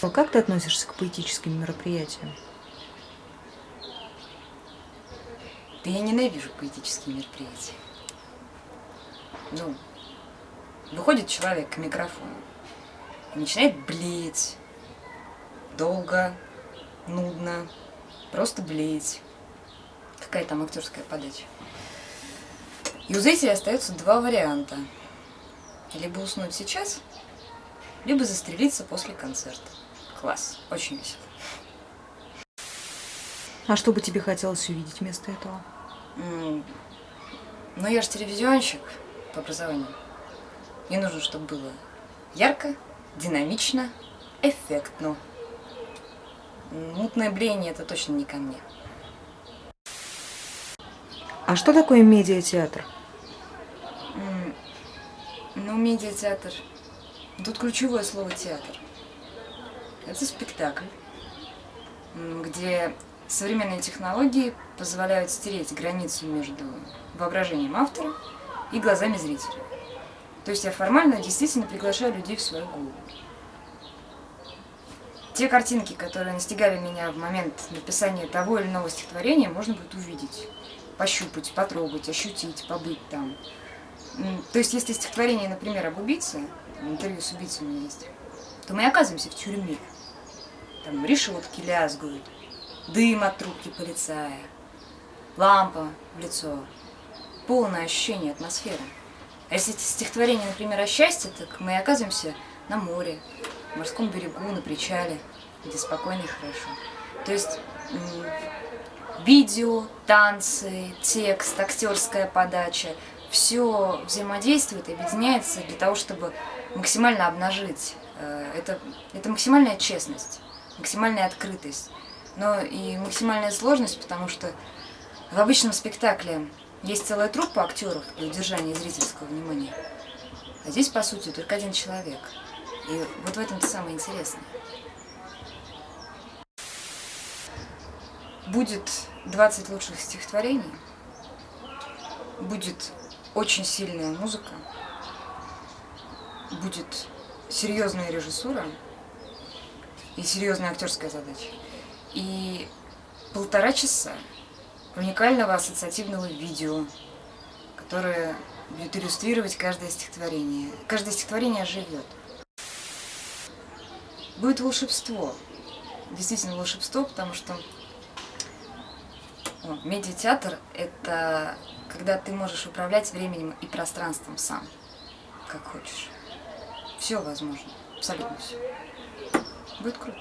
А Как ты относишься к поэтическим мероприятиям? Да я ненавижу поэтические мероприятия. Ну, выходит человек к микрофону начинает блеять. Долго, нудно, просто блеять. Какая там актерская подача. И у зрителя остается два варианта. Либо уснуть сейчас, либо застрелиться после концерта. Класс, очень весело. А что бы тебе хотелось увидеть вместо этого? Ну, я же телевизионщик по образованию. Мне нужно, чтобы было ярко, динамично, эффектно. Мутное блеяние – это точно не ко мне. А что такое медиатеатр? Ну, медиатеатр. Тут ключевое слово театр. Это спектакль, где современные технологии позволяют стереть границу между воображением автора и глазами зрителя. То есть я формально действительно приглашаю людей в свою голову. Те картинки, которые настигали меня в момент написания того или иного стихотворения, можно будет увидеть, пощупать, потрогать, ощутить, побыть там. То есть, если стихотворение, например, об убийце, интервью с убийцей у меня есть, то мы оказываемся в тюрьме. Там решетки лязгают, дым от трубки полицая, лампа в лицо, полное ощущение атмосферы. А если стихотворение, например, о счастье, так мы оказываемся на море, в морском берегу, на причале, где спокойно и хорошо. То есть видео, танцы, текст, актерская подача, все взаимодействует и объединяется для того, чтобы максимально обнажить. э, Это, это максимальная честность, максимальная открытость, но и максимальная сложность, потому что в обычном спектакле есть целая труппа актеров для удержания зрительского внимания. А здесь, по сути, только один человек. И вот в этом-то самое интересное. Будет 20 лучших стихотворений, будет очень сильная музыка, будет серьезная режиссура и серьезная актерская задача. И полтора часа уникального ассоциативного видео, которое будет иллюстрировать каждое стихотворение. Каждое стихотворение живет. Будет волшебство. Действительно волшебство, потому что медиатеатр – это когда ты можешь управлять временем и пространством сам, как хочешь. Все возможно, абсолютно все. Будет круто.